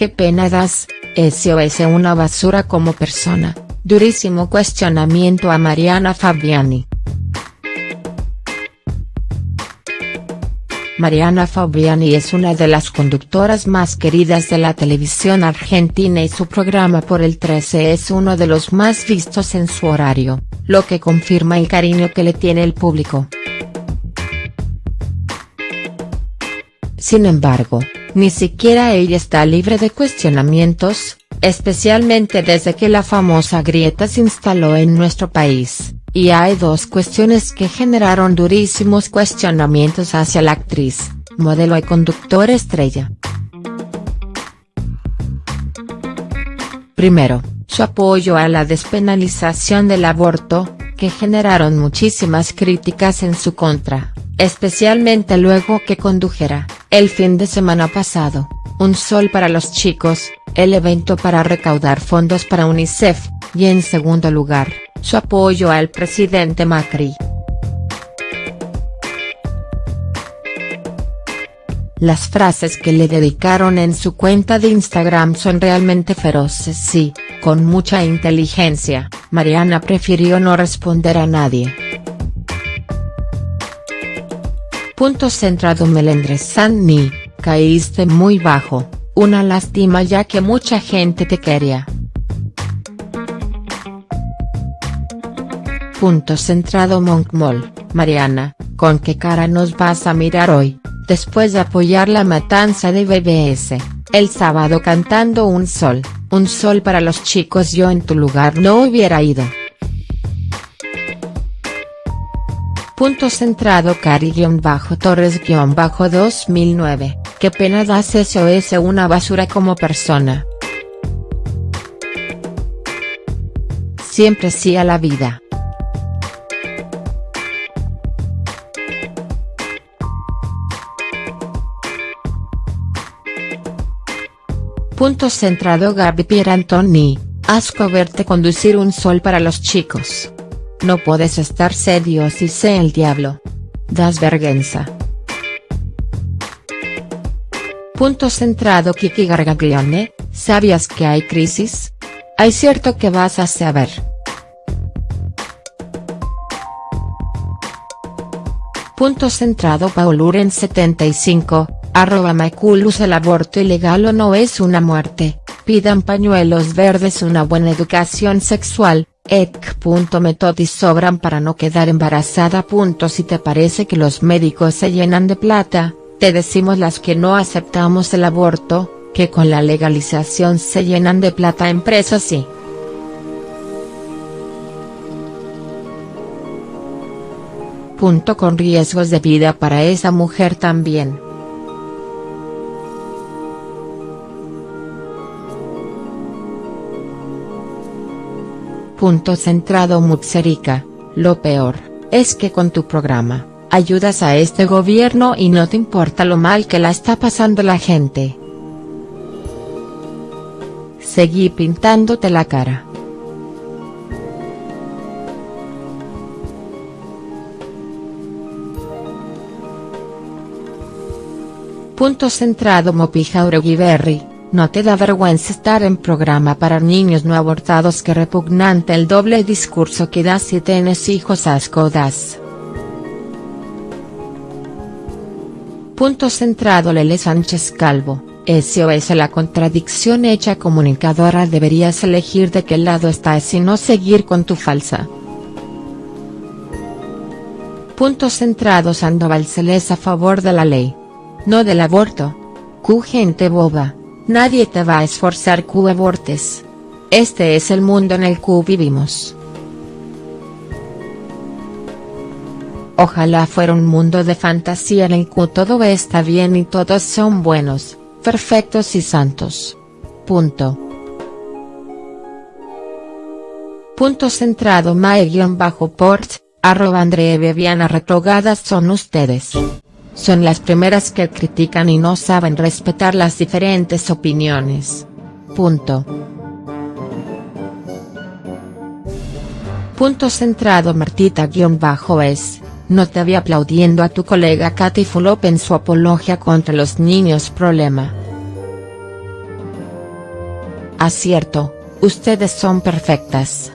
qué pena das, SOS una basura como persona, durísimo cuestionamiento a Mariana Fabiani. Mariana Fabiani es una de las conductoras más queridas de la televisión argentina y su programa por el 13 es uno de los más vistos en su horario, lo que confirma el cariño que le tiene el público. Sin embargo, ni siquiera ella está libre de cuestionamientos, especialmente desde que la famosa grieta se instaló en nuestro país. Y hay dos cuestiones que generaron durísimos cuestionamientos hacia la actriz, modelo y conductor estrella. Primero, su apoyo a la despenalización del aborto, que generaron muchísimas críticas en su contra, especialmente luego que condujera, el fin de semana pasado, Un Sol para los Chicos, el evento para recaudar fondos para UNICEF, y en segundo lugar, su apoyo al presidente Macri. Las frases que le dedicaron en su cuenta de Instagram son realmente feroces sí, con mucha inteligencia, Mariana prefirió no responder a nadie. Punto centrado Melendres. Sanni, caíste muy bajo, una lástima ya que mucha gente te quería. Punto centrado Monkmol, Mariana, ¿con qué cara nos vas a mirar hoy, después de apoyar la matanza de BBS, el sábado cantando Un Sol, Un Sol para los chicos yo en tu lugar no hubiera ido. Punto centrado Cari-Torres-2009, qué pena das SOS una basura como persona. Siempre sí a la vida. Punto centrado Gaby Pierantoni, asco verte conducir un sol para los chicos. No puedes estar serio si sé el diablo. Das vergüenza. Punto centrado Kiki Gargaglione, ¿sabías que hay crisis? Hay cierto que vas a saber. Punto centrado Pauluren 75, Arroba Maculus el aborto ilegal o no es una muerte, pidan pañuelos verdes una buena educación sexual, ec.metodis sobran para no quedar embarazada. Si te parece que los médicos se llenan de plata, te decimos las que no aceptamos el aborto, que con la legalización se llenan de plata empresas sí. Punto con riesgos de vida para esa mujer también. Punto centrado Mutserica, lo peor, es que con tu programa, ayudas a este gobierno y no te importa lo mal que la está pasando la gente. Seguí pintándote la cara. Punto centrado Mopija ¿No te da vergüenza estar en programa para niños no abortados que repugnante el doble discurso que das si tienes hijos asco das? Punto centrado Lele Sánchez Calvo, SOS la contradicción hecha comunicadora deberías elegir de qué lado estás y no seguir con tu falsa. Punto centrado Sandoval Celes a favor de la ley. No del aborto. Q gente boba. Nadie te va a esforzar que abortes. Este es el mundo en el que vivimos. Ojalá fuera un mundo de fantasía en el que todo está bien y todos son buenos, perfectos y santos. Punto. Punto centrado mae-port, arroba André Bebiana retrogadas son ustedes son las primeras que critican y no saben respetar las diferentes opiniones. Punto. Punto centrado Martita-es, no te había aplaudiendo a tu colega Katy Fulop en su apología contra los niños problema. Acierto, ustedes son perfectas.